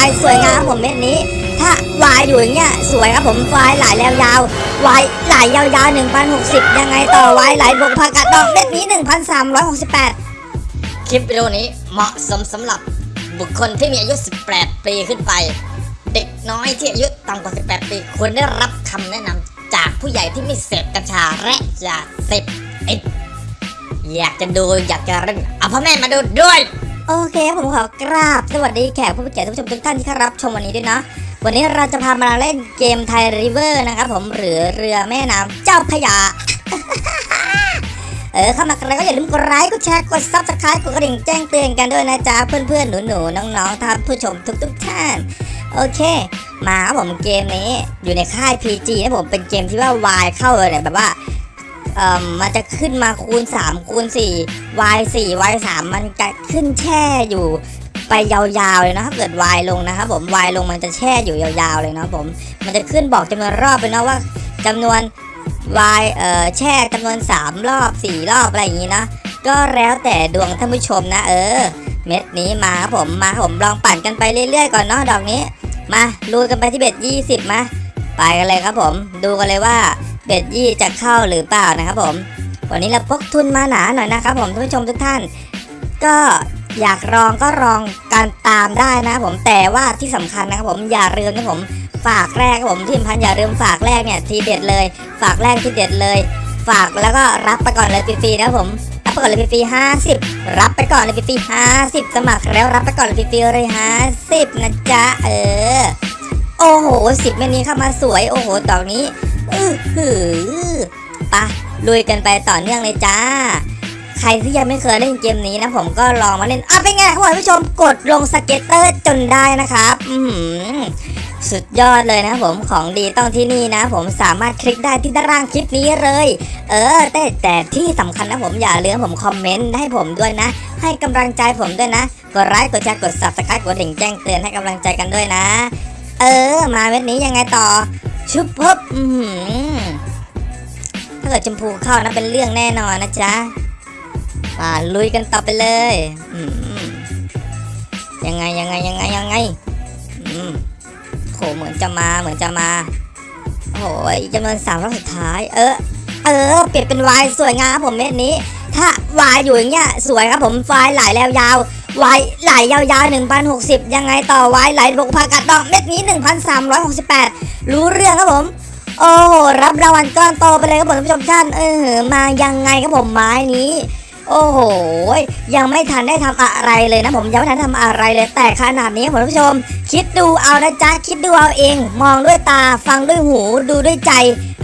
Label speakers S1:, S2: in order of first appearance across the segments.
S1: ายสวยงามผมเม็ดนี้ ถ้าวายอยู่อย่างเงี้ยสวยครับผมวายไหลแล้วยาววายไหลยาวๆ1,060ยังไงต่อวายไหลบวกผักกาดดอกเม็ดนี้1,368
S2: คลิปวิดีโอนี้เหมาะสมสำหรับบุคคลที่มีอายุ 18 ปีขึ้นไป เด็กน้อยที่อายุต่ำกว่า 18 ปีควรได้รับคำแนะนำจากผู้ใหญ่ที่ไม่เสพกัญชาและยาเสพติดอยากจะดูอยากจะเล่นเอาพ่อแม่มาดูด้วย
S1: โอเคครับผมขอกราบ สวัสดีแขกผู้มีเกียรติทุกผู้ชมทุกท่านที่เข้ารับชมวันนี้ด้วยนะ วันนี้เราจะพามาเล่นเกม Thai River นะครับผมหรือเรือแม่น้ำเจ้าพระยา เออเข้ามากันแล้วก็อย่าลืมกดไลค์กดแชร์กด Subscribe กดกระดิ่งแจ้งเตือนกันด้วยนะจ๊ะเพื่อนๆหนูๆน้องๆท่านผู้ชมทุกๆท่าน โอเค มาครับผมเกมนี้อยู่ในค่าย PG นะผมเป็นเกมที่ว่าวายเข้าเลยแบบว่า เอ่อมันจะขึ้นมาคูณ 3 คูณ 4 y 4 y 3มันจะขึ้นแช่อยู่ไปยาวๆเลยนะถ้าเกิด y ลงนะครับผม y ลงมันจะแช่อยู่ยาวๆเลยนะผม มันจะขึ้นบอกจำนวนรอบไปนะว่าจำนวน y เอ่อแช่จำนวน 3 รอบ 4 รอบอะไรอย่างนี้นะก็แล้วแต่ดวงท่านผู้ชมนะ เออ เม็ดนี้มาครับผมมาครับผมลองปั่นกันไปเรื่อยๆก่อนเนาะดอกนี้ มาลุยกันไปที่เบ็ด20มาไปกันเลยครับผม ดูกันเลยว่า เบ็ดยี่จะเข้าหรือเปล่านะครับผมวันนี้เราพกทุนมาหนาหน่อยนะครับผมท่านผู้ชมทุกท่าน ก็อยากลองก็ลองการตามได้นะครับผมแต่ว่าที่สำคัญนะครับผมอย่าลืมนะผมฝากแรกครับผมที่สำคัญอย่าลืมฝากแรกเนี่ยทีเด็ดเลย ฝากแรกทีเด็ดเลย ฝากแล้วก็รับไปก่อนเลยฟรีๆนะครับผมรับไปก่อนเลยฟรีๆห้าสิบรับไปก่อนเลยฟรีๆห้าสิบสมัครแล้วรับไปก่อนเลยฟรีๆเลยห้าสิบนะจ๊ะเออโอ้โหสิบเมนี้เข้ามาสวยโอ้โหดอกนี้ อือหือปะลุยกันไปต่อเนื่องเลยจ้า ใครที่ยังไม่เคยเล่นเกมนี้นะผมก็ลองมาเล่นอะเป็นไงครับคุณผู้ชมกดลง scatter จนได้นะครับ อืสุดยอดเลยนะผมของดีต้องที่นี่นะ ผมสามารถคลิกได้ที่ด้านล่างคลิปนี้เลย เออ แต่แต่ที่สำคัญนะผมอย่าลืมผมคอมเมนต์ให้ผมด้วยนะ ให้กำลังใจผมด้วยนะ กดไลค์กดแชร์กด subscribe กดดิ่งแจ้งเตือนให้กำลังใจกันด้วยนะ เออ มาเม็ดนี้ยังไงต่อ ชุบพบอือหือถ้าเกิดชมพูเข้านะเป็นเรื่องแน่นอนนะจ๊ะมาลุยกันต่อไปเลยยังไงยังไงยังไงยังไงโหเหมือนจะมาเหมือนจะมาโอ้ยจำนวนสามรอบสุดท้าย เออ เออ เปลี่ยนเป็นวายสวยงามครับผมเม็ดนี้ ถ้าวายอยู่อย่างเงี้ยสวยครับผมวายไหลแล้วยาว วายไหลยาวๆ 1,060 ยังไงต่อไวายไหลบกผักกาดดอกเม็ดนี้ 1,368 รู้เรื่องครับผม โอ้โห รับรางวัลก้อนโตไปเลยครับผมท่านผู้ชมท่านเออมายังไงครับผมไม้นี้ โอ้โห ยังไม่ทันได้ทำอะไรเลยนะผมยังไม่ทันทำอะไรเลยแต่ขนาดนี้ครับผมท่านผู้ชม คิดดูเอานะจ๊ะคิดดูเอาเอง มองด้วยตาฟังด้วยหูดูด้วยใจ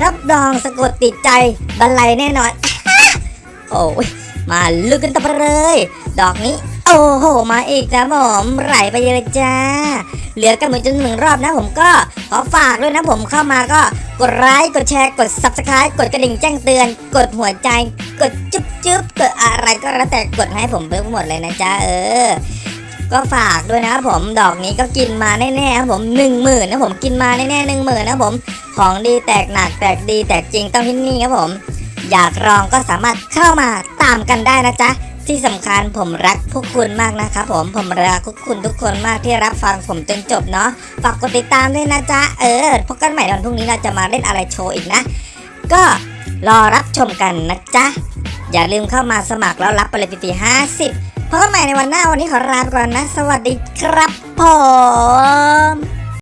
S1: รับรองสะกดติดใจบันไลแน่นอน โอ้ยมาลุกกันต่อไปเลย ดอกนี้ อ้โห มาอีกนะผมไหลไปเลยจ้า เหลือกันเหมือนจนหนึ่งรอบนะผมก็ขอฝากด้วยนะผมเข้ามาก็กดไลค์กดแชร์กด subscribe กดกระดิ่งแจ้งเตือน กดหัวใจ กดจุ๊บจุ๊บกดอะไรก็แล้วแต่กดให้ผมไปหมดเลยนะจ๊ะเออ ก็ฝากด้วยนะผมดอกนี้ก็กินมาแน่ๆครับผมหนึ่งหมื่นนะผมกินมาแน่ๆหนึ่งหมื่นนะผมของดีแตกหนักแตกดีแตกจริงต้องที่นี่ครับผม อยากลองก็สามารถเข้ามาตามกันได้นะจ๊ะ ที่สำคัญผมรักพวกคุณมากนะครับผมผมรักพวกคุณทุกคนมากที่รับฟังผมจนจบเนาะฝากกดติดตามด้วยนะจ๊ะเออพบกันใหม่วันพรุ่งนี้เราจะมาเล่นอะไรโชว์อีกนะ ก็รอรับชมกันนะจ๊ะอย่าลืมเข้ามาสมัครแล้วรับไปเลยฟรีห้าสิบพบกันใหม่ในวันหน้าวันนี้ขอลาไปก่อนนะ สวัสดีครับผม